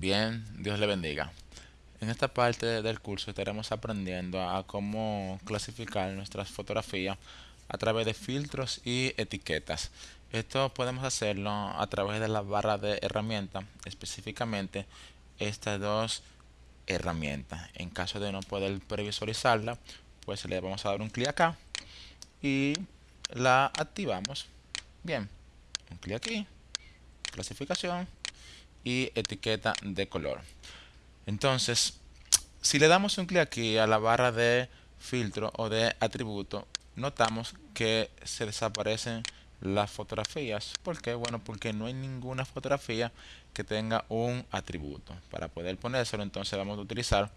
Bien, Dios le bendiga. En esta parte del curso estaremos aprendiendo a cómo clasificar nuestras fotografías a través de filtros y etiquetas. Esto podemos hacerlo a través de la barra de herramientas, específicamente estas dos herramientas. En caso de no poder previsualizarla, pues le vamos a dar un clic acá y la activamos. Bien, un clic aquí, clasificación y etiqueta de color. Entonces, si le damos un clic aquí a la barra de filtro o de atributo, notamos que se desaparecen las fotografías. ¿Por qué? Bueno, porque no hay ninguna fotografía que tenga un atributo. Para poder ponérselo, entonces vamos a utilizar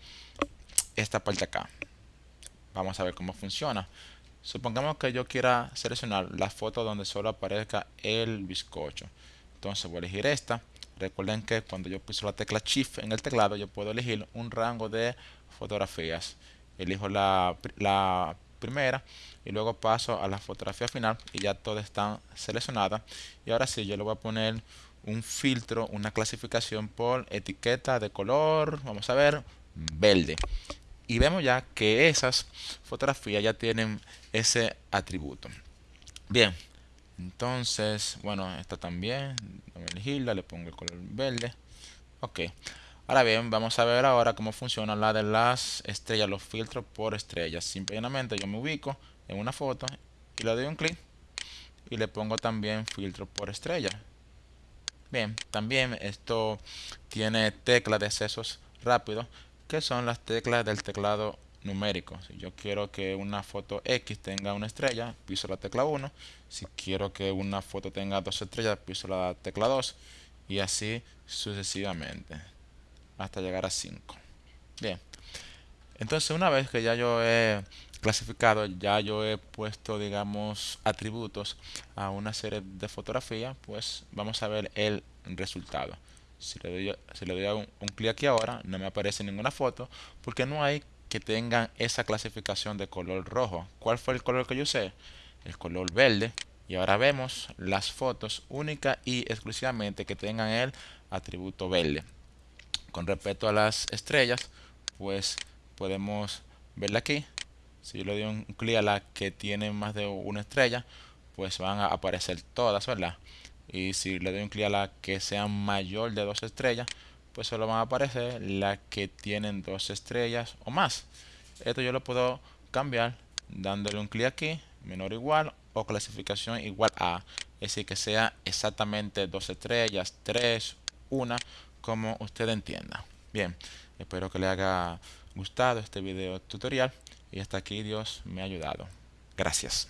esta parte acá. Vamos a ver cómo funciona. Supongamos que yo quiera seleccionar la foto donde solo aparezca el bizcocho. Entonces voy a elegir esta Recuerden que cuando yo piso la tecla Shift en el teclado, yo puedo elegir un rango de fotografías. Elijo la, la primera y luego paso a la fotografía final y ya todas están seleccionadas. Y ahora sí, yo le voy a poner un filtro, una clasificación por etiqueta de color, vamos a ver, verde. Y vemos ya que esas fotografías ya tienen ese atributo. Bien, entonces, bueno, esta también, voy a elegirla, le pongo el color verde. Ok. Ahora bien, vamos a ver ahora cómo funciona la de las estrellas, los filtros por estrellas. Simplemente yo me ubico en una foto y le doy un clic y le pongo también filtro por estrella. Bien, también esto tiene teclas de accesos rápidos que son las teclas del teclado numérico. Si yo quiero que una foto X tenga una estrella, piso la tecla 1. Si quiero que una foto tenga dos estrellas, piso la tecla 2. Y así sucesivamente. Hasta llegar a 5. Bien. Entonces una vez que ya yo he clasificado, ya yo he puesto, digamos, atributos a una serie de fotografías, pues vamos a ver el resultado. Si le doy, si le doy un, un clic aquí ahora, no me aparece ninguna foto porque no hay que tengan esa clasificación de color rojo. ¿Cuál fue el color que yo usé? El color verde. Y ahora vemos las fotos únicas y exclusivamente que tengan el atributo verde. Con respecto a las estrellas, pues podemos verla aquí. Si yo le doy un clic a la que tiene más de una estrella, pues van a aparecer todas, ¿verdad? Y si le doy un clic a la que sea mayor de dos estrellas, pues solo van a aparecer las que tienen dos estrellas o más. Esto yo lo puedo cambiar dándole un clic aquí, menor igual o clasificación igual a. Es decir, que sea exactamente dos estrellas, tres, una, como usted entienda. Bien, espero que le haya gustado este video tutorial y hasta aquí Dios me ha ayudado. Gracias.